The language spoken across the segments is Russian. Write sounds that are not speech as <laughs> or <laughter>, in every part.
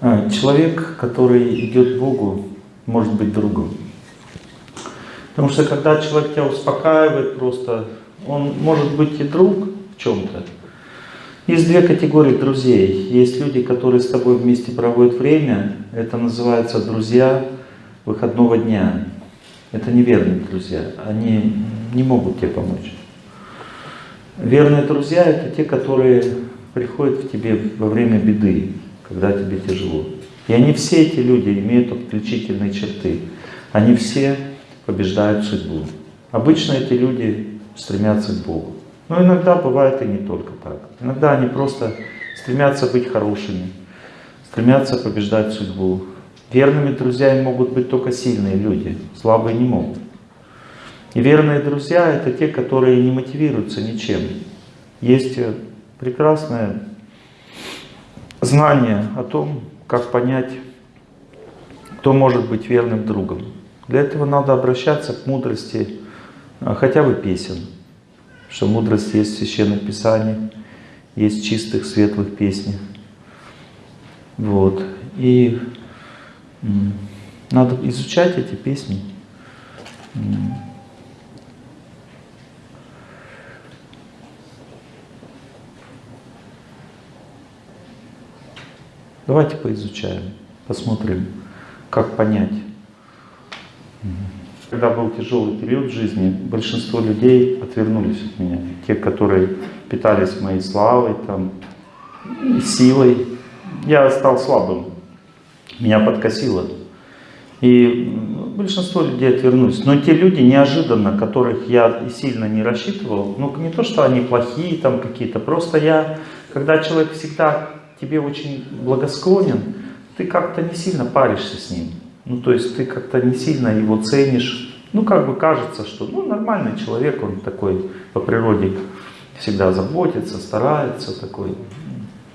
А, человек, который идет Богу, может быть другом. Потому что когда человек тебя успокаивает просто, он может быть и друг в чем-то. Есть две категории друзей. Есть люди, которые с тобой вместе проводят время. Это называется друзья выходного дня. Это неверные друзья. Они не могут тебе помочь. Верные друзья это те, которые приходят к тебе во время беды, когда тебе тяжело. И они все эти люди имеют отличительные черты. Они все побеждают судьбу. Обычно эти люди стремятся к Богу. Но иногда бывает и не только так. Иногда они просто стремятся быть хорошими, стремятся побеждать судьбу. Верными друзьями могут быть только сильные люди, слабые не могут. И верные друзья — это те, которые не мотивируются ничем. Есть прекрасное знание о том, как понять, кто может быть верным другом. Для этого надо обращаться к мудрости а, хотя бы песен. Что мудрость есть в Священном Писании, есть в чистых, светлых песнях. Вот. И надо изучать эти песни. Давайте поизучаем, посмотрим, как понять. Когда был тяжелый период жизни, большинство людей отвернулись от меня. Те, которые питались моей славой, там, силой. Я стал слабым, меня подкосило. И большинство людей отвернулись. Но те люди неожиданно, которых я сильно не рассчитывал, ну не то, что они плохие там какие-то, просто я, когда человек всегда тебе очень благосклонен, ты как-то не сильно паришься с ним. Ну, то есть ты как-то не сильно его ценишь. Ну, как бы кажется, что ну, нормальный человек, он такой по природе всегда заботится, старается, такой.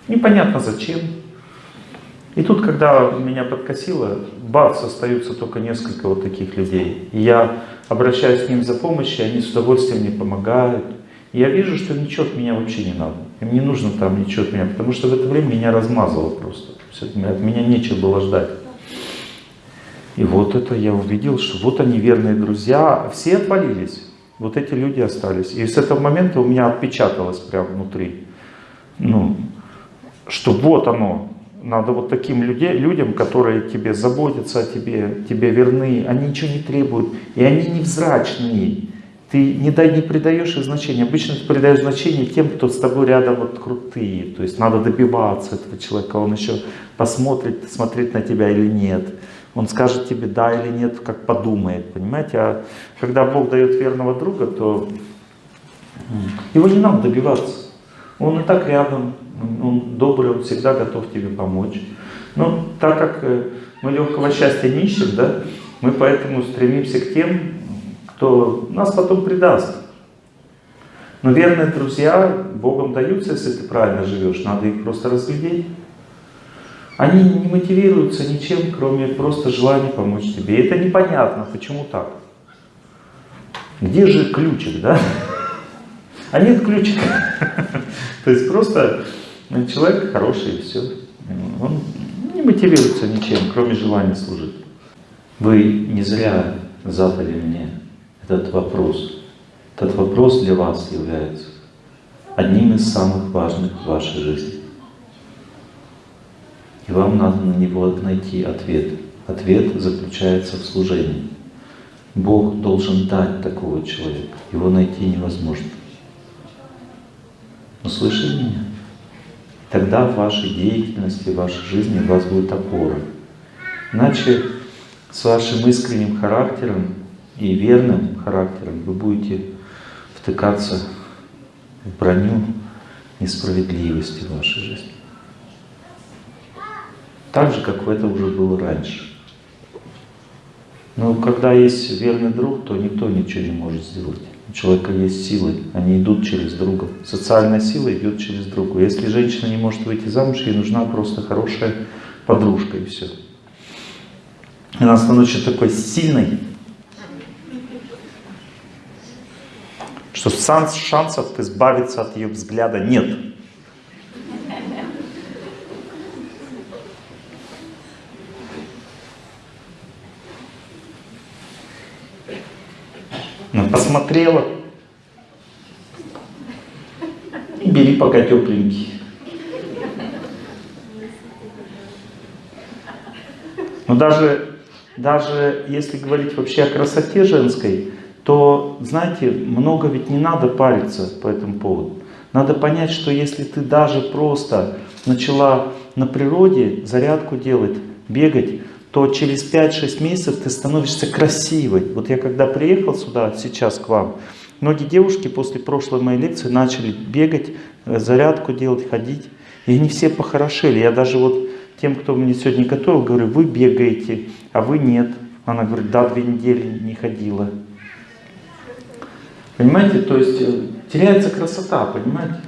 Непонятно зачем. И тут, когда меня подкосило, бац, остаются только несколько вот таких людей. И я обращаюсь к ним за помощью, они с удовольствием мне помогают. И я вижу, что ничего от меня вообще не надо. Им не нужно там ничего от меня, потому что в это время меня размазало просто. От меня нечего было ждать. И вот это я увидел, что вот они верные друзья, все отвалились. Вот эти люди остались. И с этого момента у меня отпечаталось прямо внутри. Ну, что вот оно, надо вот таким людей, людям, которые тебе заботятся о тебе, тебе верны, они ничего не требуют, и они невзрачные. Ты не, дай, не придаешь их значения. Обычно ты придаешь значение тем, кто с тобой рядом вот крутые. То есть надо добиваться этого человека, он еще посмотрит, смотреть на тебя или нет. Он скажет тебе да или нет, как подумает, понимаете? А когда Бог дает верного друга, то его не надо добиваться. Он и так рядом, он добрый, он всегда готов тебе помочь. Но так как э, мы легкого счастья не ищем, да, мы поэтому стремимся к тем, кто нас потом предаст. Но верные друзья Богом даются, если ты правильно живешь, надо их просто разглядеть. Они не мотивируются ничем, кроме просто желания помочь тебе. И это непонятно, почему так. Где же ключик, да? <laughs> А нет ключика. <laughs> То есть просто человек хороший и все. Он не мотивируется ничем, кроме желания служить. Вы не зря задали мне этот вопрос. Этот вопрос для вас является одним из самых важных в вашей жизни. И вам надо на него найти ответ. Ответ заключается в служении. Бог должен дать такого человека. Его найти невозможно. Но слышали меня? Тогда в вашей деятельности, в вашей жизни у вас будет опора. Иначе с вашим искренним характером и верным характером вы будете втыкаться в броню несправедливости в вашей жизни. Так же, как это уже было раньше. Но когда есть верный друг, то никто ничего не может сделать. У человека есть силы, они идут через друга. Социальная сила идет через друга. Если женщина не может выйти замуж, ей нужна просто хорошая подружка и все. Она становится такой сильной, что шансов избавиться от ее взгляда нет. Она посмотрела, бери пока тепленький. Но ну, даже, даже если говорить вообще о красоте женской, то, знаете, много ведь не надо париться по этому поводу. Надо понять, что если ты даже просто начала на природе зарядку делать, бегать, то через 5-6 месяцев ты становишься красивой. Вот я когда приехал сюда, сейчас к вам, многие девушки после прошлой моей лекции начали бегать, э, зарядку делать, ходить. И они все похорошели. Я даже вот тем, кто мне сегодня готовил, говорю, вы бегаете, а вы нет. Она говорит, да, две недели не ходила. Понимаете, то есть э, теряется красота, понимаете?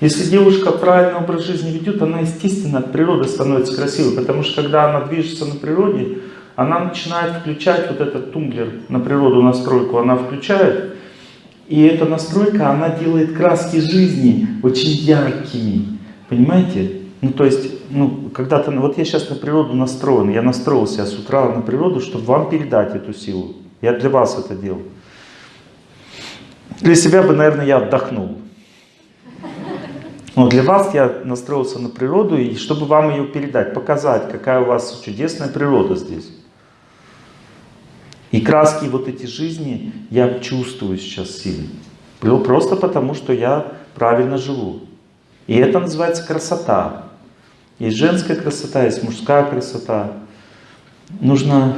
Если девушка правильный образ жизни ведет, она естественно от природы становится красивой, потому что когда она движется на природе, она начинает включать вот этот тумблер на природу настройку, она включает, и эта настройка, она делает краски жизни очень яркими, понимаете? Ну, то есть, ну, когда-то, вот я сейчас на природу настроен, я настроился с утра на природу, чтобы вам передать эту силу. Я для вас это делал. Для себя бы, наверное, я отдохнул. Но для вас я настроился на природу, и чтобы вам ее передать, показать, какая у вас чудесная природа здесь. И краски вот эти жизни я чувствую сейчас сильно. Просто потому, что я правильно живу. И это называется красота. Есть женская красота, есть мужская красота. Нужно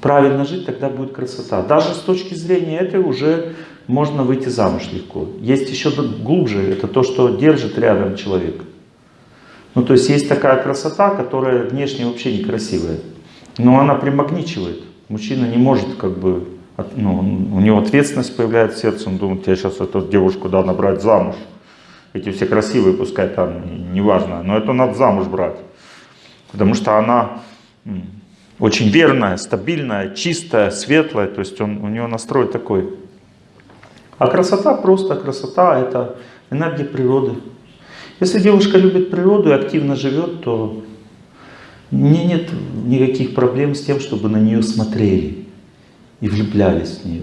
правильно жить, тогда будет красота. Даже с точки зрения этой уже можно выйти замуж легко. Есть еще глубже, это то, что держит рядом человека. Ну, то есть есть такая красота, которая внешне вообще некрасивая, но она примагничивает. Мужчина не может как бы, ну, у него ответственность появляется в сердце, он думает, я сейчас эту девушку да набрать замуж. Эти все красивые, пускай там, неважно, но это надо замуж брать. Потому что она очень верная, стабильная, чистая, светлая, то есть он, у него настрой такой. А красота просто, красота это энергия природы. Если девушка любит природу и активно живет, то мне нет никаких проблем с тем, чтобы на нее смотрели и влюблялись в нее.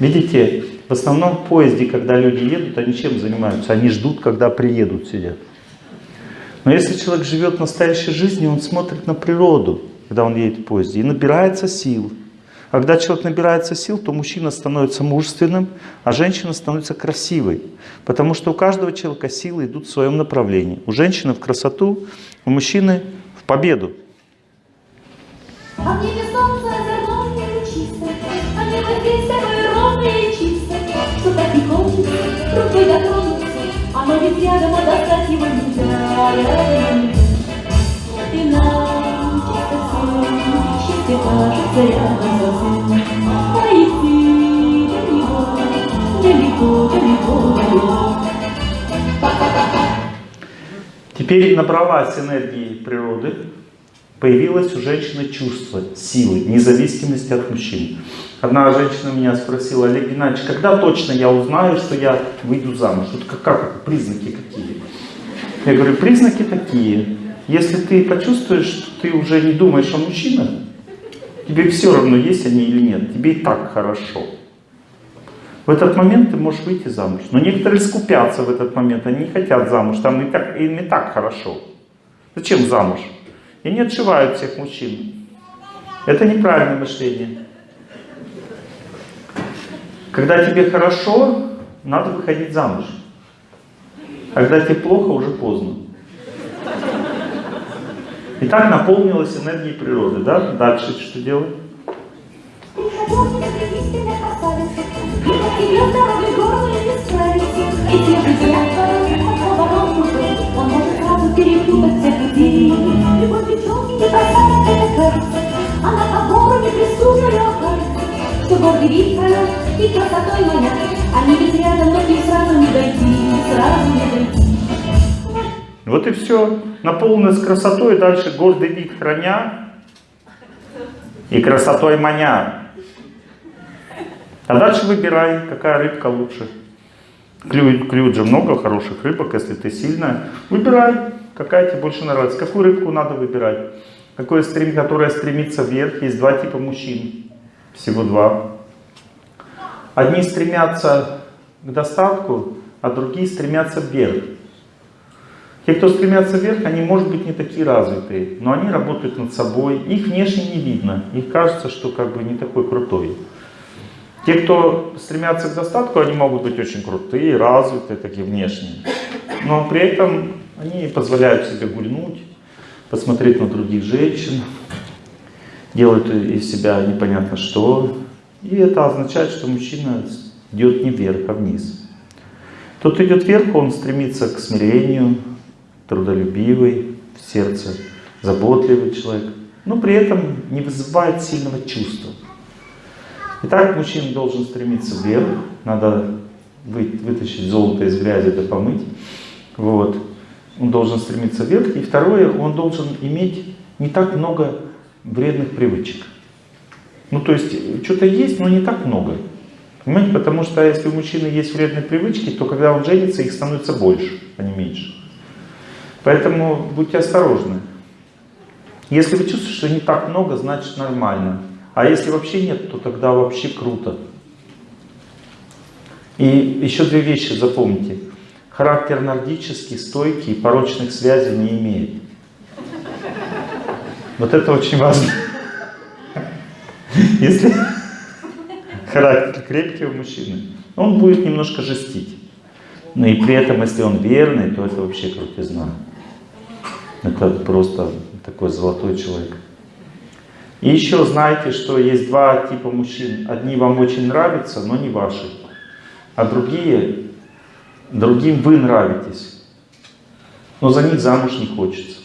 Видите, в основном в поезде, когда люди едут, они чем занимаются? Они ждут, когда приедут, сидят. Но если человек живет настоящей жизнью, он смотрит на природу, когда он едет в поезде, и набирается сил. А когда человек набирается сил, то мужчина становится мужественным, а женщина становится красивой. Потому что у каждого человека силы идут в своем направлении. У женщины в красоту, у мужчины в победу. А рукой ведь рядом, а достать его нельзя. И нам чисто все, счастье кажется рядом совсем. А идти до него, далеко, далеко, далеко. Теперь набралась энергии природы, появилось у женщины чувство силы, независимости от мужчин. Одна женщина меня спросила, Олег Геннадьевич, когда точно я узнаю, что я выйду замуж? Вот как, как признаки какие? Я говорю, признаки такие. Если ты почувствуешь, что ты уже не думаешь о мужчинах, тебе все равно, есть они или нет, тебе и так хорошо. В этот момент ты можешь выйти замуж. Но некоторые скупятся в этот момент, они не хотят замуж, там и так, им и так хорошо. Зачем замуж? И не отшивают всех мужчин. Это неправильное мышление. Когда тебе хорошо, надо выходить замуж. А когда тебе плохо, уже поздно. И так наполнилась энергией природы, да? Дальше что делать? Пророк и красотой моя, Они ведь рядом, но их сразу не дойти, сразу не дойти. Вот и все. Наполнилась красотой, дальше гордый вид храня. И красотой маня. А дальше выбирай, какая рыбка лучше. Клюют, же много хороших рыбок, если ты сильная. Выбирай, какая тебе больше нравится. Какую рыбку надо выбирать. Какое стрим, которое стремится вверх. Есть два типа мужчин. Всего два. Одни стремятся к достатку, а другие стремятся вверх. Те, кто стремятся вверх, они, может быть, не такие развитые, но они работают над собой, их внешне не видно, их кажется, что как бы не такой крутой. Те, кто стремятся к достатку, они могут быть очень крутые, развитые, такие внешние, но при этом они позволяют себе гульнуть, посмотреть на других женщин, делают из себя непонятно что, и это означает, что мужчина идет не вверх, а вниз. Тот идет вверх, он стремится к смирению, трудолюбивый, в сердце заботливый человек, но при этом не вызывает сильного чувства. Итак, мужчина должен стремиться вверх, надо вытащить золото из грязи да помыть. Вот. Он должен стремиться вверх. И второе, он должен иметь не так много вредных привычек. Ну, то есть, что-то есть, но не так много. Понимаете, потому что если у мужчины есть вредные привычки, то когда он женится, их становится больше, а не меньше. Поэтому будьте осторожны. Если вы чувствуете, что не так много, значит нормально. А если вообще нет, то тогда вообще круто. И еще две вещи запомните. Характер нордический, стойкий, порочных связей не имеет. Вот это очень важно. Если <laughs> характер крепкий у мужчины, он будет немножко жестить. Но и при этом, если он верный, то это вообще крутизна. Это просто такой золотой человек. И еще знаете, что есть два типа мужчин. Одни вам очень нравятся, но не ваши. А другие, другим вы нравитесь. Но за них замуж не хочется.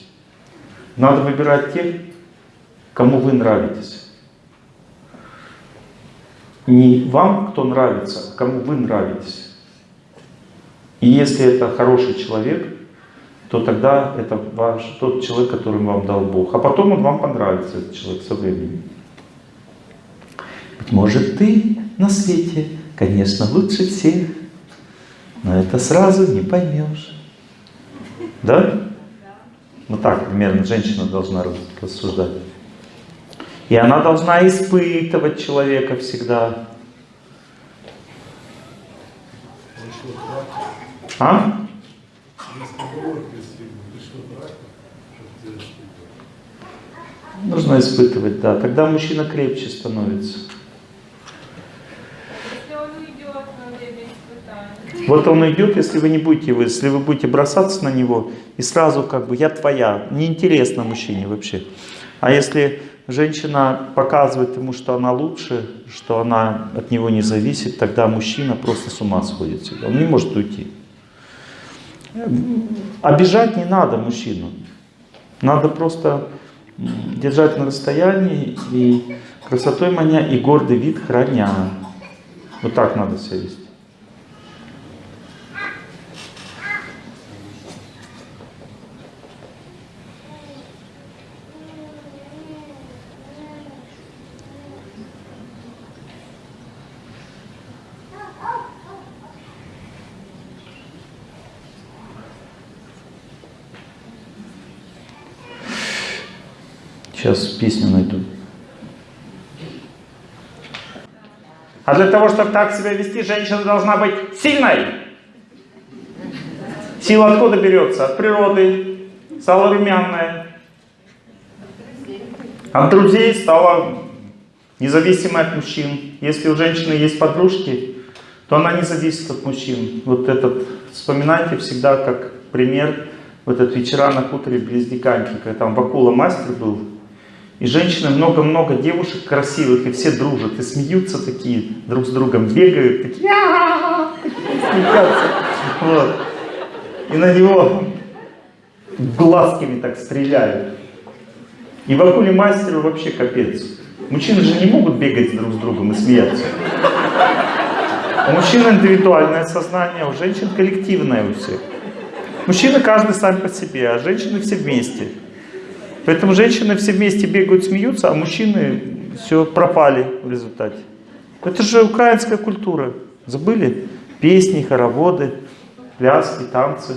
Надо выбирать тех, кому вы нравитесь. Не вам, кто нравится, а кому вы нравитесь. И если это хороший человек, то тогда это ваш, тот человек, который вам дал Бог. А потом он вам понравится, этот человек, со временем. Быть может, ты на свете, конечно, лучше всех, но это сразу не поймешь. Да? Ну так, примерно, женщина должна рассуждать. И она должна испытывать человека всегда. А? Нужно испытывать, да. Тогда мужчина крепче становится. Вот он идет, если вы не будете, если вы будете бросаться на него и сразу как бы я твоя, неинтересно мужчине вообще. А если женщина показывает ему, что она лучше, что она от него не зависит, тогда мужчина просто с ума сходит. Он не может уйти. Обижать не надо мужчину. Надо просто держать на расстоянии и красотой маня и гордый вид храня. Вот так надо себя вести. Сейчас песню найду. А для того, чтобы так себя вести, женщина должна быть сильной. Сила откуда берется? От природы. Стала румяная. От друзей стала независимой от мужчин. Если у женщины есть подружки, то она не зависит от мужчин. Вот этот, вспоминайте всегда как пример, вот этот вечера на хуторе близ Диканьки, когда там Вакула мастер был, и женщины, много-много девушек красивых, и все дружат, и смеются такие, друг с другом бегают, такие, смеются. Вот. И на него глазками так стреляют. И в акуле мастеру вообще капец. Мужчины же не могут бегать друг с другом и смеяться. У мужчин индивидуальное сознание, у женщин коллективное у всех. Мужчины каждый сам по себе, а женщины все вместе. Поэтому женщины все вместе бегают, смеются, а мужчины все, пропали в результате. Это же украинская культура. Забыли? Песни, хороводы, пляски, танцы.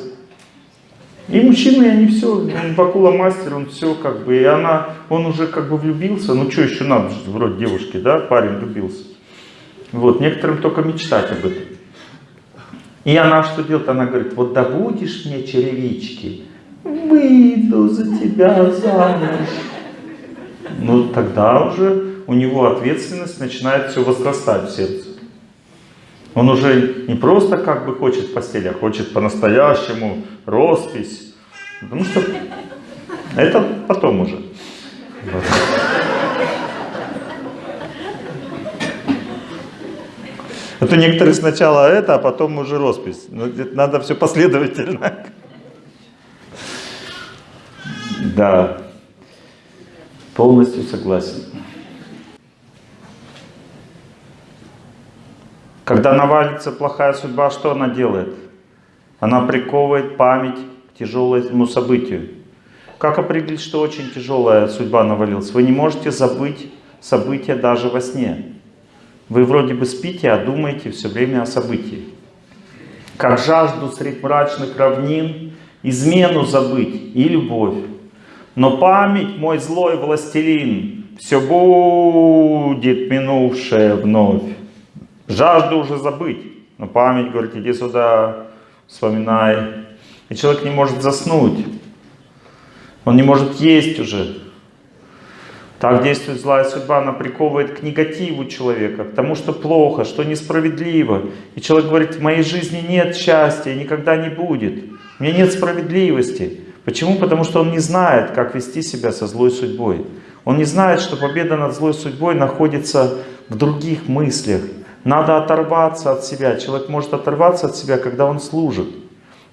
И мужчины, они все, он Бакула мастер, он все как бы, и она, он уже как бы влюбился, ну что еще надо, вроде девушки, да, парень влюбился. Вот, некоторым только мечтать об этом. И она что делает? Она говорит, вот добудешь мне черевички, выйду за тебя замуж. Ну, тогда уже у него ответственность начинает все возрастать в сердце. Он уже не просто как бы хочет в постели, а хочет по-настоящему роспись. Потому что это потом уже. Это некоторые сначала это, а потом уже роспись. Ну, надо все последовательно. Да, полностью согласен. Когда навалится плохая судьба, что она делает? Она приковывает память к тяжелому событию. Как определить, что очень тяжелая судьба навалилась? Вы не можете забыть события даже во сне. Вы вроде бы спите, а думаете все время о событии. Как жажду средь мрачных равнин, измену забыть и любовь. Но память, мой злой властелин, все будет минувшее вновь. Жажду уже забыть, но память говорит, иди сюда, вспоминай. И человек не может заснуть, он не может есть уже. Так действует злая судьба, она приковывает к негативу человека, к тому, что плохо, что несправедливо. И человек говорит, в моей жизни нет счастья, никогда не будет. У меня нет справедливости. Почему? Потому что он не знает, как вести себя со злой судьбой. Он не знает, что победа над злой судьбой находится в других мыслях. Надо оторваться от себя. Человек может оторваться от себя, когда он служит.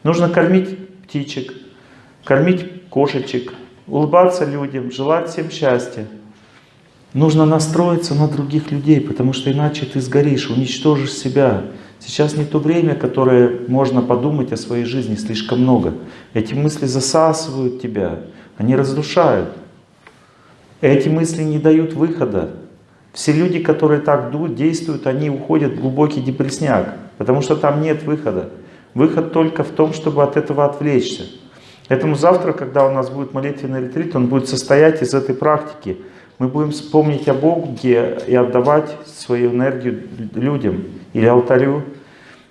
Нужно кормить птичек, кормить кошечек, улыбаться людям, желать всем счастья. Нужно настроиться на других людей, потому что иначе ты сгоришь, уничтожишь себя. Сейчас не то время, которое можно подумать о своей жизни слишком много. Эти мысли засасывают тебя, они разрушают. Эти мысли не дают выхода. Все люди, которые так действуют, они уходят в глубокий депрессняк, потому что там нет выхода. Выход только в том, чтобы от этого отвлечься. Поэтому завтра, когда у нас будет молитвенный ретрит, он будет состоять из этой практики. Мы будем вспомнить о Боге и отдавать свою энергию людям или алтарю.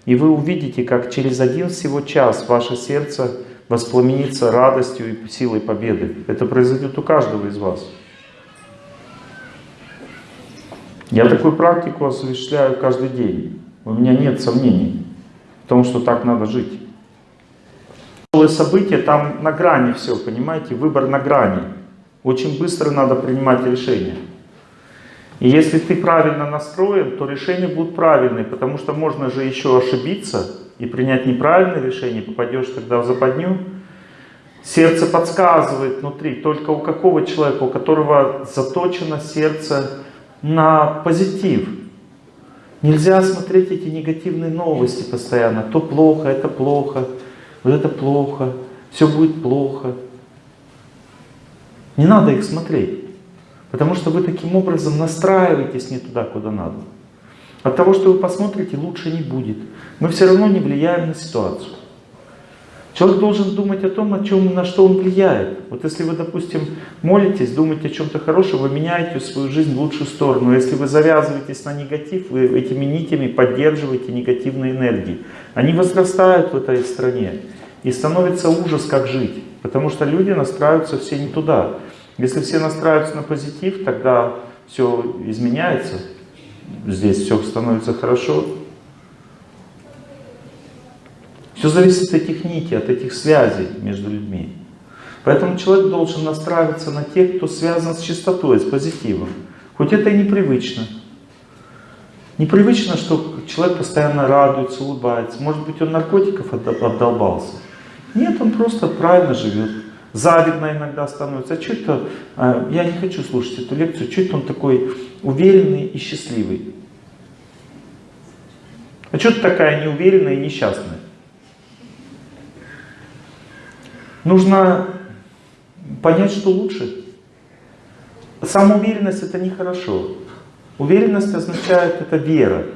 И вы увидите, как через один всего час ваше сердце воспламенится радостью и силой победы. Это произойдет у каждого из вас. Я такую практику осуществляю каждый день. У меня нет сомнений в том, что так надо жить. События, там на грани все, понимаете, выбор на грани. Очень быстро надо принимать решения. И если ты правильно настроен, то решения будут правильные, потому что можно же еще ошибиться и принять неправильное решение, попадешь тогда в западню. Сердце подсказывает внутри, только у какого человека, у которого заточено сердце на позитив. Нельзя смотреть эти негативные новости постоянно. То плохо, это плохо, вот это плохо, все будет плохо. Не надо их смотреть. Потому что вы таким образом настраиваетесь не туда, куда надо. От того, что вы посмотрите, лучше не будет. Мы все равно не влияем на ситуацию. Человек должен думать о том, на, чем, на что он влияет. Вот если вы, допустим, молитесь, думаете о чем-то хорошем, вы меняете свою жизнь в лучшую сторону. Если вы завязываетесь на негатив, вы этими нитями поддерживаете негативные энергии. Они возрастают в этой стране. И становится ужас, как жить. Потому что люди настраиваются все не туда. Если все настраиваются на позитив, тогда все изменяется. Здесь все становится хорошо. Все зависит от этих нитей, от этих связей между людьми. Поэтому человек должен настраиваться на тех, кто связан с чистотой, с позитивом. Хоть это и непривычно. Непривычно, что человек постоянно радуется, улыбается. Может быть, он наркотиков отдолбался. Нет, он просто правильно живет. Завидно иногда становится. А что это, а, я не хочу слушать эту лекцию, что это он такой уверенный и счастливый? А что ты такая неуверенная и несчастная? Нужно понять, что лучше. самоуверенность это нехорошо. Уверенность означает это вера.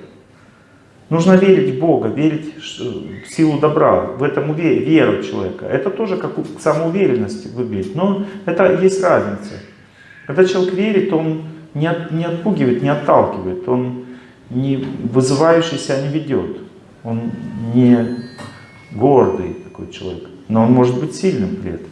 Нужно верить в Бога, верить в силу добра, в этом веру человека. Это тоже как самоуверенность выглядит, но это есть разница. Когда человек верит, он не, не отпугивает, не отталкивает, он не вызывающий себя не ведет, он не гордый такой человек, но он может быть сильным при этом.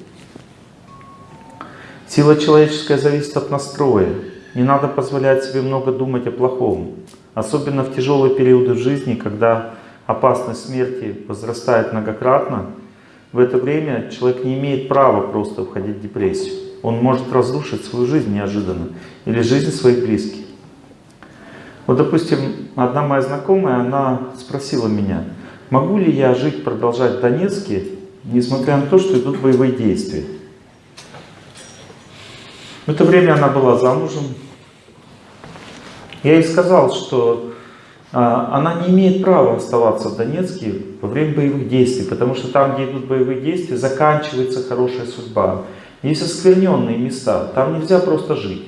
Сила человеческая зависит от настроя. Не надо позволять себе много думать о плохом. Особенно в тяжелые периоды жизни, когда опасность смерти возрастает многократно, в это время человек не имеет права просто входить в депрессию. Он может разрушить свою жизнь неожиданно или жизнь своих близких. Вот, допустим, одна моя знакомая, она спросила меня, могу ли я жить, продолжать в Донецке, несмотря на то, что идут боевые действия. В это время она была замужем. Я ей сказал, что а, она не имеет права оставаться в Донецке во время боевых действий, потому что там, где идут боевые действия, заканчивается хорошая судьба. Есть оскверненные места, там нельзя просто жить.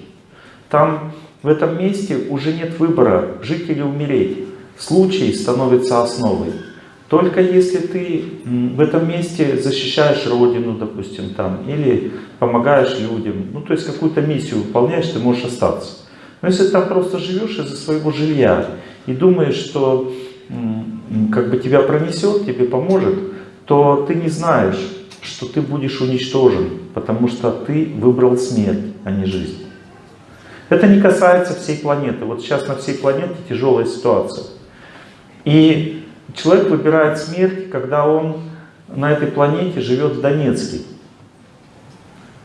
Там в этом месте уже нет выбора, жить или умереть. Случай становится основой. Только если ты в этом месте защищаешь Родину, допустим, там, или помогаешь людям, ну, то есть какую-то миссию выполняешь, ты можешь остаться. Но если ты там просто живешь из-за своего жилья и думаешь, что как бы тебя пронесет, тебе поможет, то ты не знаешь, что ты будешь уничтожен, потому что ты выбрал смерть, а не жизнь. Это не касается всей планеты. Вот сейчас на всей планете тяжелая ситуация. И человек выбирает смерть, когда он на этой планете живет в Донецке.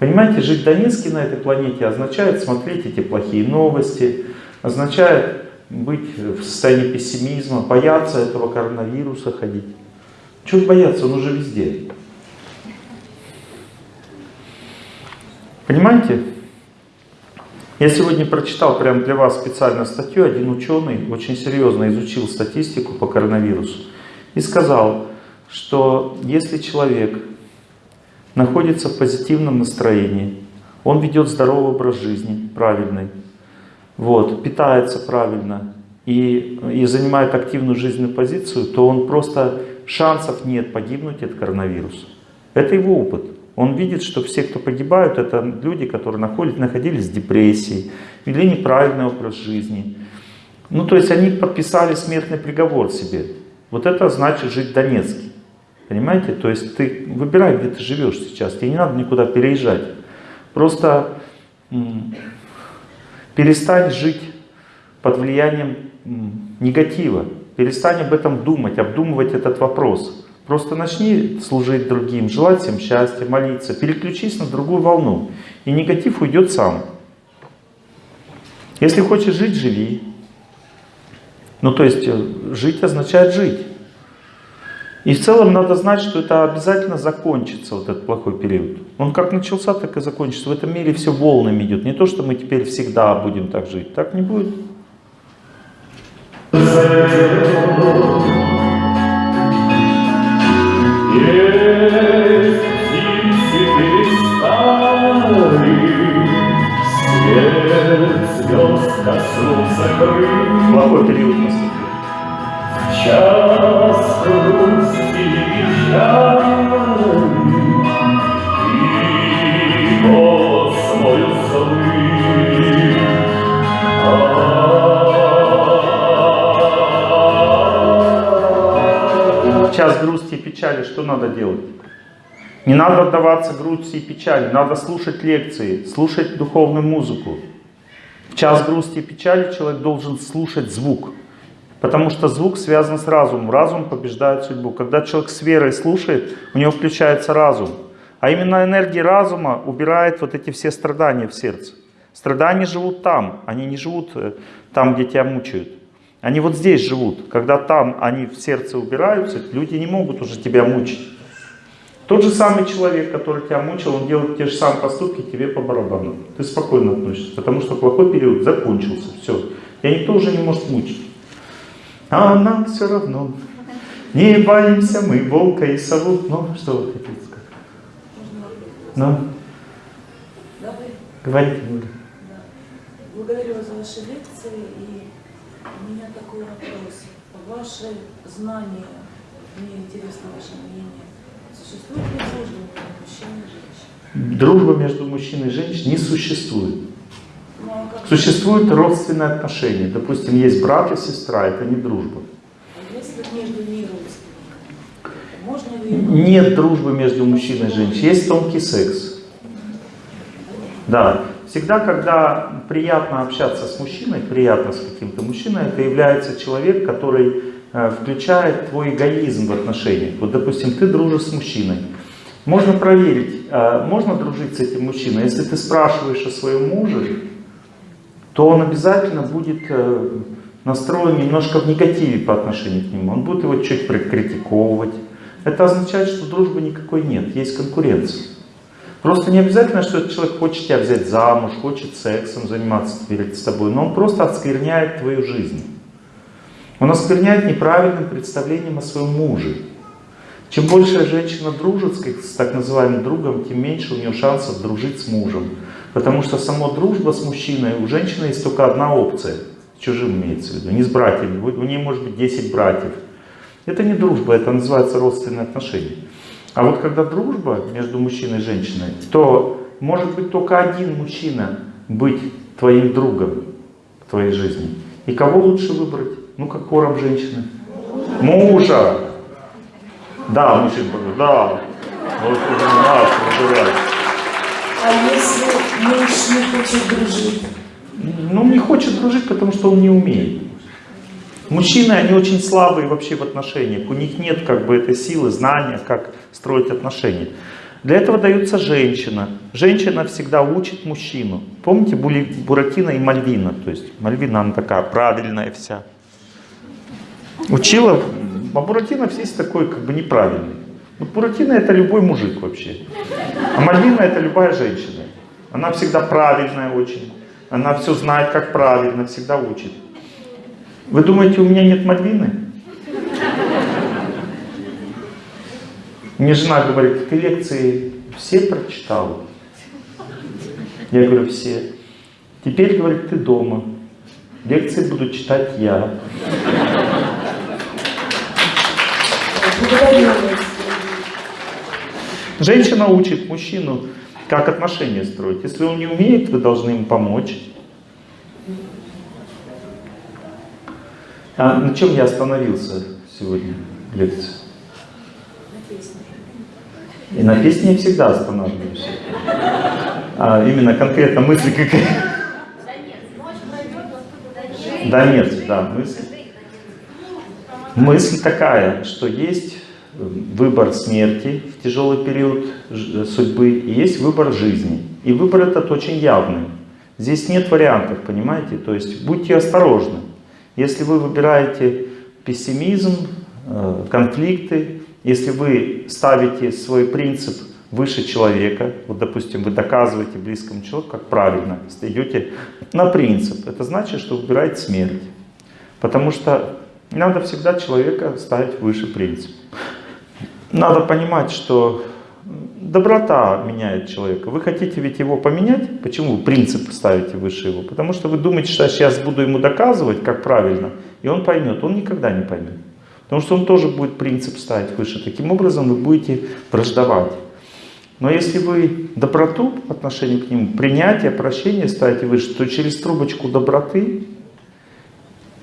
Понимаете, жить в Донецке на этой планете означает смотреть эти плохие новости, означает быть в состоянии пессимизма, бояться этого коронавируса ходить. Чего бояться, он уже везде. Понимаете? Я сегодня прочитал прямо для вас специально статью. Один ученый очень серьезно изучил статистику по коронавирусу и сказал, что если человек находится в позитивном настроении, он ведет здоровый образ жизни, правильный, вот, питается правильно и, и занимает активную жизненную позицию, то он просто шансов нет погибнуть от коронавируса. Это его опыт. Он видит, что все, кто погибают, это люди, которые находились, находились в депрессии, вели неправильный образ жизни. Ну, то есть они подписали смертный приговор себе. Вот это значит жить в Донецке. Понимаете? То есть ты выбирай, где ты живешь сейчас. Тебе не надо никуда переезжать. Просто перестань жить под влиянием негатива. Перестань об этом думать, обдумывать этот вопрос. Просто начни служить другим, желать всем счастья, молиться, переключись на другую волну, и негатив уйдет сам. Если хочешь жить, живи. Ну, то есть, э, жить означает жить. И в целом надо знать, что это обязательно закончится, вот этот плохой период. Он как начался, так и закончится. В этом мире все волнами идет. Не то, что мы теперь всегда будем так жить. Так не будет. Плохой период наступил. Час грусти и печали, И космою слышь, час грусти и печали что надо делать? Не надо отдаваться грусти и печали, надо слушать лекции, слушать духовную музыку. В час грусти и печали человек должен слушать звук, потому что звук связан с разумом, разум побеждает судьбу. Когда человек с верой слушает, у него включается разум. А именно энергия разума убирает вот эти все страдания в сердце. Страдания живут там, они не живут э, там, где тебя мучают. Они вот здесь живут. Когда там они в сердце убираются, люди не могут уже тебя мучить. Тот же самый человек, который тебя мучил, он делает те же самые поступки тебе по барабану. Ты спокойно относишься, потому что плохой период закончился. Все. И никто уже не может мучить. А нам все равно. Не боимся мы волка и сову. Ну, что вы хотите сказать? Ну? Говорите, Юля. Благодарю вас за ваши лекции. И у меня такой вопрос. Ваши знания, мне интересно ваше мнение. Существует ли дружба между мужчиной и женщиной? Дружба между мужчиной и женщиной не существует. Существуют родственные отношения. Допустим, есть брат и сестра, это не дружба. А если между ней? Можно ли... Нет дружбы между мужчиной и женщиной, есть тонкий секс. Да, всегда, когда приятно общаться с мужчиной, приятно с каким-то мужчиной, это является человек, который э, включает твой эгоизм в отношениях. Вот, допустим, ты дружишь с мужчиной. Можно проверить, э, можно дружить с этим мужчиной. Если ты спрашиваешь о своем муже, то он обязательно будет э, настроен немножко в негативе по отношению к нему. Он будет его чуть прикритиковывать. Это означает, что дружбы никакой нет, есть конкуренция. Просто не обязательно, что этот человек хочет тебя взять замуж, хочет сексом заниматься перед тобой, но он просто оскверняет твою жизнь. Он оскверняет неправильным представлением о своем муже. Чем больше женщина дружит с, так называемым другом, тем меньше у нее шансов дружить с мужем. Потому что сама дружба с мужчиной, у женщины есть только одна опция. С чужим имеется в виду, не с братьями. У у нее может быть 10 братьев. Это не дружба, это называется родственные отношения. А вот когда дружба между мужчиной и женщиной, то может быть только один мужчина быть твоим другом в твоей жизни. И кого лучше выбрать? Ну, как кором женщины. Мужа! Да, мужчина, да. Вот уже нас. А если муж не хочет дружить? Ну, не хочет дружить, потому что он не умеет. Мужчины, они очень слабые вообще в отношениях. У них нет как бы этой силы, знания, как строить отношения. Для этого дается женщина. Женщина всегда учит мужчину. Помните Були- Буратино и Мальвина? То есть Мальвина, она такая правильная вся. Учила, а Буратино весь такой как бы неправильный. Вот Буратино это любой мужик вообще. А Мальвина это любая женщина. Она всегда правильная очень. Она все знает, как правильно, всегда учит. Вы думаете, у меня нет Мальвины? Мне жена говорит, ты лекции все прочитал? Я говорю, все. Теперь, говорит, ты дома. Лекции буду читать я. Благодарю вас. Женщина учит мужчину, как отношения строить. Если он не умеет, вы должны ему помочь. А на чем я остановился сегодня в лекции? И на песне я всегда останавливаюсь. А именно конкретно мысли какая? Да нет, да, мысль. Мысль такая, что есть выбор смерти в тяжелый период ж- судьбы и есть выбор жизни. И выбор этот очень явный. Здесь нет вариантов, понимаете? То есть будьте осторожны. Если вы выбираете пессимизм, э, конфликты, если вы ставите свой принцип выше человека, вот допустим, вы доказываете близкому человеку, как правильно, идете на принцип, это значит, что выбираете смерть. Потому что надо всегда человека ставить выше принципа. Надо понимать, что доброта меняет человека. Вы хотите ведь его поменять? Почему вы принцип ставите выше его? Потому что вы думаете, что я сейчас буду ему доказывать, как правильно, и он поймет. Он никогда не поймет. Потому что он тоже будет принцип ставить выше. Таким образом вы будете враждовать. Но если вы доброту по отношению к нему, принятие, прощение ставите выше, то через трубочку доброты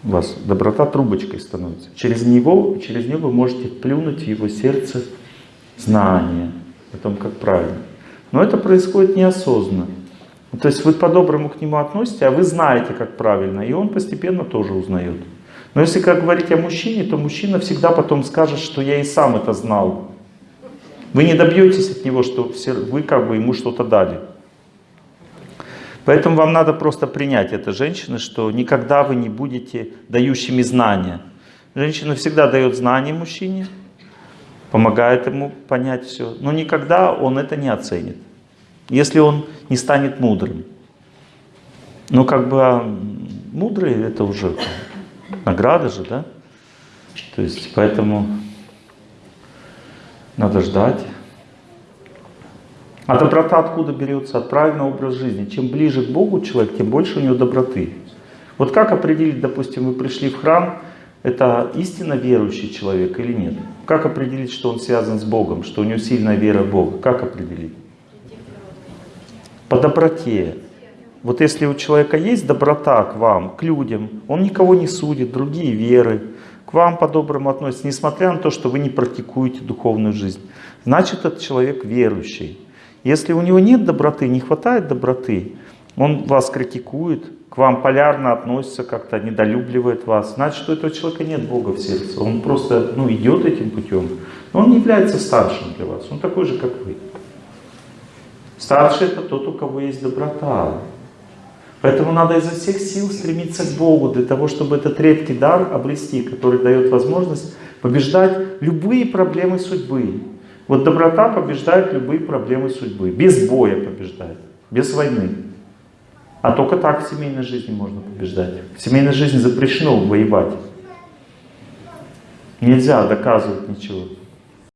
у вас доброта трубочкой становится. Через него, через нее вы можете плюнуть в его сердце знание о том, как правильно. Но это происходит неосознанно. Ну, То есть вы по-доброму к нему относитесь, а вы знаете, как правильно, и он постепенно тоже узнает. Но если как говорить о мужчине, то мужчина всегда потом скажет, что я и сам это знал. Вы не добьетесь от него, что вы как бы ему что-то дали. Поэтому вам надо просто принять это, женщины, что никогда вы не будете дающими знания. Женщина всегда дает знания мужчине, помогает ему понять все, но никогда он это не оценит, если он не станет мудрым. Ну, как бы а мудрый это уже награда же, да? То есть, поэтому надо ждать. А доброта откуда берется? От правильного образа жизни. Чем ближе к Богу человек, тем больше у него доброты. Вот как определить, допустим, вы пришли в храм, это истинно верующий человек или нет? Как определить, что он связан с Богом, что у него сильная вера в Бога? Как определить? По доброте. Вот если у человека есть доброта к вам, к людям, он никого не судит, другие веры, к вам по-доброму относится, несмотря на то, что вы не практикуете духовную жизнь, значит этот человек верующий. Если у него нет доброты, не хватает доброты, он вас критикует, к вам полярно относится, как-то недолюбливает вас, значит, у этого человека нет Бога в сердце. Он просто ну, идет этим путем, но он не является старшим для вас, он такой же, как вы. Старший это тот, у кого есть доброта. Поэтому надо изо всех сил стремиться к Богу, для того, чтобы этот редкий дар обрести, который дает возможность побеждать любые проблемы судьбы. Вот доброта побеждает любые проблемы судьбы, без боя побеждает, без войны. А только так в семейной жизни можно побеждать. В семейной жизни запрещено воевать. Нельзя доказывать ничего.